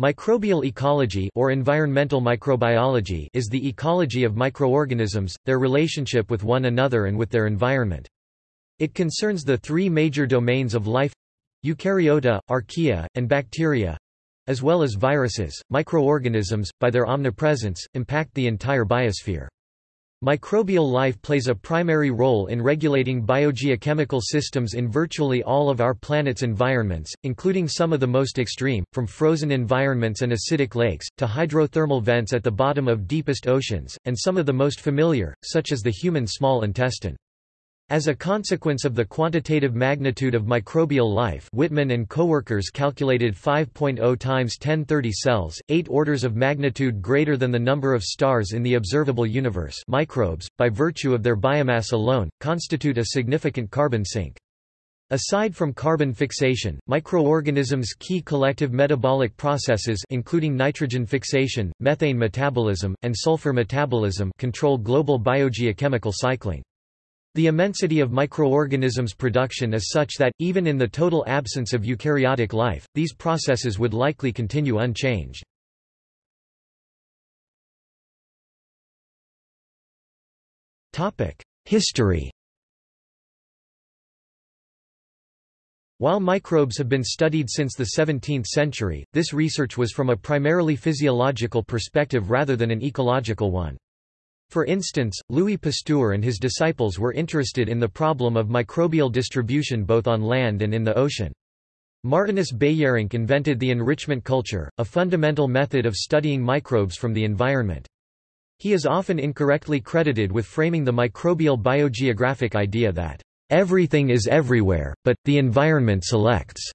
Microbial ecology or environmental microbiology is the ecology of microorganisms, their relationship with one another and with their environment. It concerns the three major domains of life eukaryota, archaea, and bacteria as well as viruses. Microorganisms, by their omnipresence, impact the entire biosphere. Microbial life plays a primary role in regulating biogeochemical systems in virtually all of our planet's environments, including some of the most extreme, from frozen environments and acidic lakes, to hydrothermal vents at the bottom of deepest oceans, and some of the most familiar, such as the human small intestine. As a consequence of the quantitative magnitude of microbial life Whitman and coworkers calculated 5.0 times 1030 cells, eight orders of magnitude greater than the number of stars in the observable universe microbes, by virtue of their biomass alone, constitute a significant carbon sink. Aside from carbon fixation, microorganisms' key collective metabolic processes including nitrogen fixation, methane metabolism, and sulfur metabolism control global biogeochemical cycling. The immensity of microorganisms' production is such that, even in the total absence of eukaryotic life, these processes would likely continue unchanged. History While microbes have been studied since the 17th century, this research was from a primarily physiological perspective rather than an ecological one. For instance, Louis Pasteur and his disciples were interested in the problem of microbial distribution both on land and in the ocean. Martinus Beijerinck invented the enrichment culture, a fundamental method of studying microbes from the environment. He is often incorrectly credited with framing the microbial biogeographic idea that, "...everything is everywhere, but, the environment selects",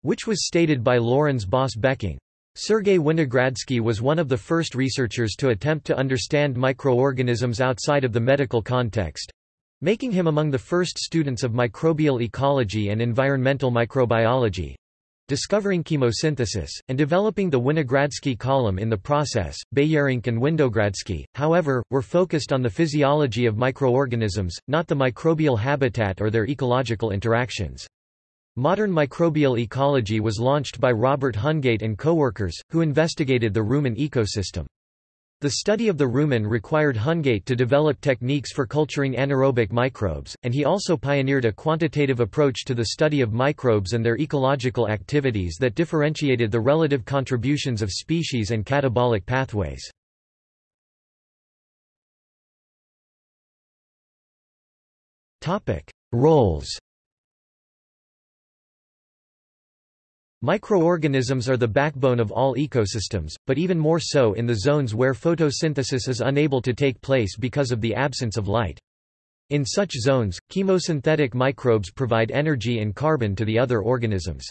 which was stated by Lourens Baas Becking. Sergei Winogradsky was one of the first researchers to attempt to understand microorganisms outside of the medical context, making him among the first students of microbial ecology and environmental microbiology discovering chemosynthesis, and developing the Winogradsky column in the process. Beijerinck and Winogradsky, however, were focused on the physiology of microorganisms, not the microbial habitat or their ecological interactions. Modern microbial ecology was launched by Robert Hungate and coworkers, who investigated the rumen ecosystem. The study of the rumen required Hungate to develop techniques for culturing anaerobic microbes, and he also pioneered a quantitative approach to the study of microbes and their ecological activities that differentiated the relative contributions of species and catabolic pathways. Roles Microorganisms are the backbone of all ecosystems, but even more so in the zones where photosynthesis is unable to take place because of the absence of light. In such zones, chemosynthetic microbes provide energy and carbon to the other organisms.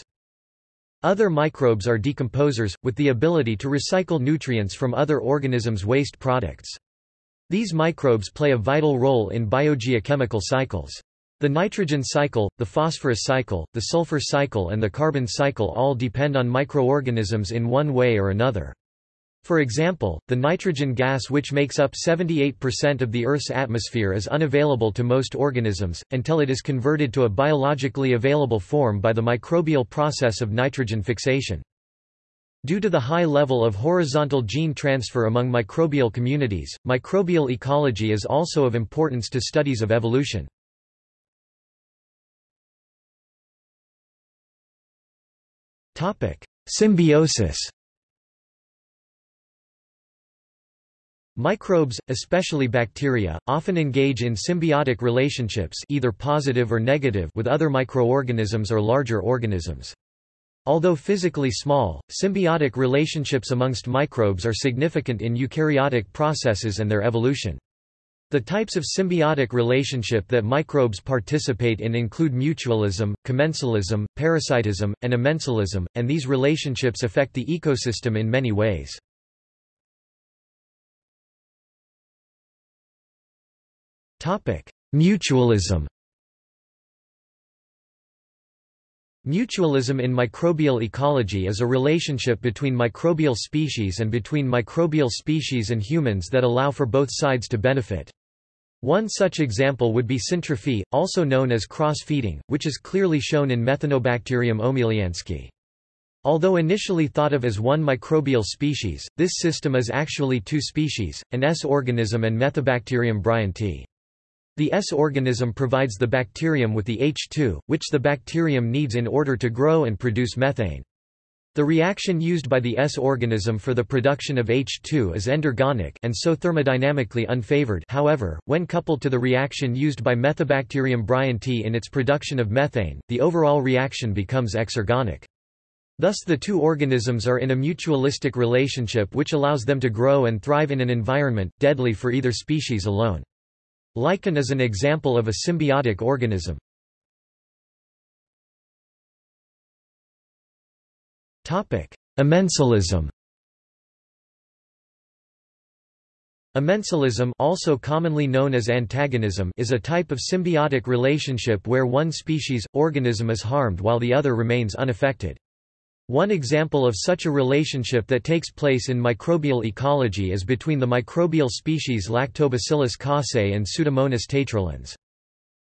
Other microbes are decomposers, with the ability to recycle nutrients from other organisms' waste products. These microbes play a vital role in biogeochemical cycles. The nitrogen cycle, the phosphorus cycle, the sulfur cycle and the carbon cycle all depend on microorganisms in one way or another. For example, the nitrogen gas which makes up 78% of the Earth's atmosphere is unavailable to most organisms, until it is converted to a biologically available form by the microbial process of nitrogen fixation. Due to the high level of horizontal gene transfer among microbial communities, microbial ecology is also of importance to studies of evolution. Symbiosis Microbes, especially bacteria, often engage in symbiotic relationships either positive or negative with other microorganisms or larger organisms. Although physically small, symbiotic relationships amongst microbes are significant in eukaryotic processes and their evolution. The types of symbiotic relationship that microbes participate in include mutualism, commensalism, parasitism, and amensalism, and these relationships affect the ecosystem in many ways. Mutualism Mutualism in microbial ecology is a relationship between microbial species and between microbial species and humans that allow for both sides to benefit. One such example would be syntrophy, also known as cross-feeding, which is clearly shown in Methanobacterium omelianski. Although initially thought of as one microbial species, this system is actually two species, an S organism and Methanobacterium bryantii. The S organism provides the bacterium with the H2, which the bacterium needs in order to grow and produce methane. The reaction used by the S organism for the production of H2 is endergonic and so thermodynamically unfavored however, when coupled to the reaction used by Methanobacterium bryantii in its production of methane, the overall reaction becomes exergonic. Thus the two organisms are in a mutualistic relationship which allows them to grow and thrive in an environment, deadly for either species alone. Lichen is an example of a symbiotic organism. Amensalism Amensalism also commonly known as antagonism is a type of symbiotic relationship where one species, organism is harmed while the other remains unaffected. One example of such a relationship that takes place in microbial ecology is between the microbial species Lactobacillus casei and Pseudomonas taetrolens.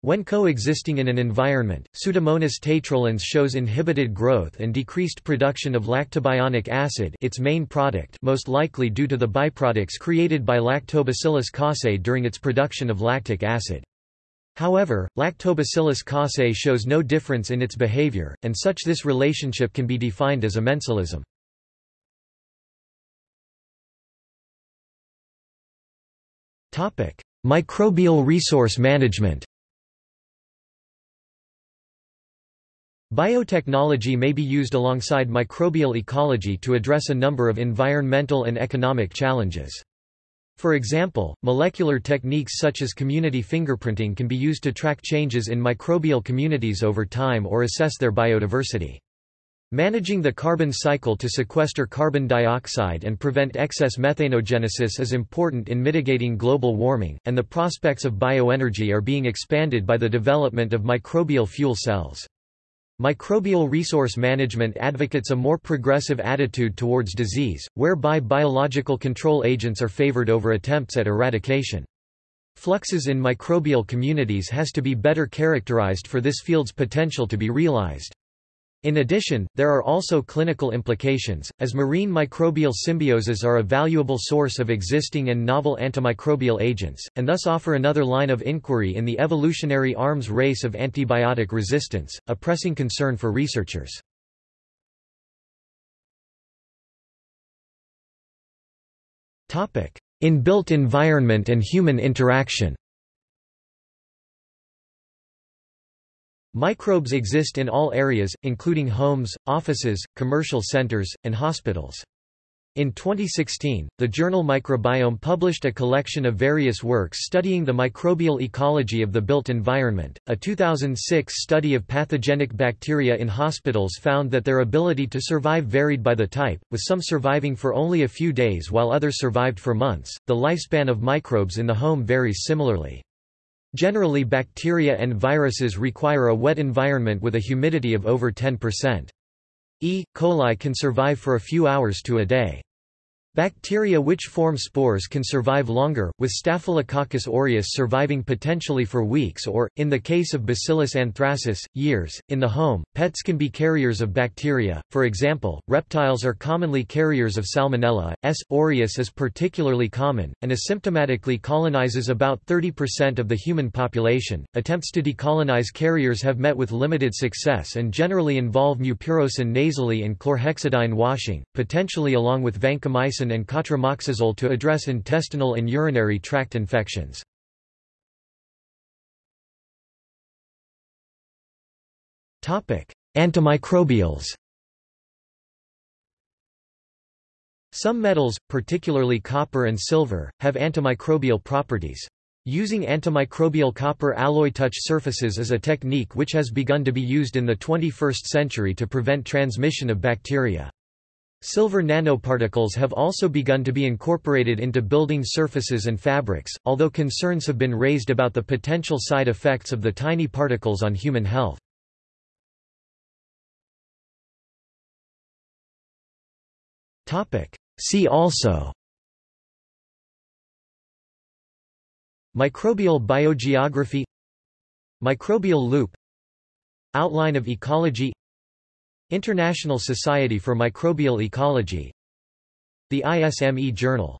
When coexisting in an environment, Pseudomonas taetrolens shows inhibited growth and decreased production of lactobionic acid its main product most likely due to the byproducts created by Lactobacillus casei during its production of lactic acid. However, Lactobacillus casei shows no difference in its behavior, and such this relationship can be defined as amensalism. Microbial resource management Biotechnology may be used alongside microbial ecology to address a number of environmental and economic challenges. For example, molecular techniques such as community fingerprinting can be used to track changes in microbial communities over time or assess their biodiversity. Managing the carbon cycle to sequester carbon dioxide and prevent excess methanogenesis is important in mitigating global warming, and the prospects of bioenergy are being expanded by the development of microbial fuel cells. Microbial resource management advocates a more progressive attitude towards disease, whereby biological control agents are favored over attempts at eradication. Fluxes in microbial communities has to be better characterized for this field's potential to be realized. In addition, there are also clinical implications, as marine microbial symbioses are a valuable source of existing and novel antimicrobial agents, and thus offer another line of inquiry in the evolutionary arms race of antibiotic resistance, a pressing concern for researchers. In built environment and human interaction Microbes exist in all areas, including homes, offices, commercial centers, and hospitals. In 2016, the journal Microbiome published a collection of various works studying the microbial ecology of the built environment. A 2006 study of pathogenic bacteria in hospitals found that their ability to survive varied by the type, with some surviving for only a few days while others survived for months. The lifespan of microbes in the home varies similarly. Generally bacteria and viruses require a wet environment with a humidity of over 10%. E. coli can survive for a few hours to a day. Bacteria which form spores can survive longer, with Staphylococcus aureus surviving potentially for weeks or, in the case of Bacillus anthracis, years. In the home, pets can be carriers of bacteria, for example, reptiles are commonly carriers of Salmonella. S. aureus is particularly common, and asymptomatically colonizes about 30% of the human population. Attempts to decolonize carriers have met with limited success and generally involve mupirocin nasally and chlorhexidine washing, potentially along with vancomycin and cotrimoxazole to address intestinal and urinary tract infections. Antimicrobials Some metals, particularly copper and silver, have antimicrobial properties. Using antimicrobial copper alloy touch surfaces is a technique which has begun to be used in the 21st century to prevent transmission of bacteria. Silver nanoparticles have also begun to be incorporated into building surfaces and fabrics, although concerns have been raised about the potential side effects of the tiny particles on human health. See also Microbial biogeography Microbial loop Outline of ecology International Society for Microbial Ecology The ISME Journal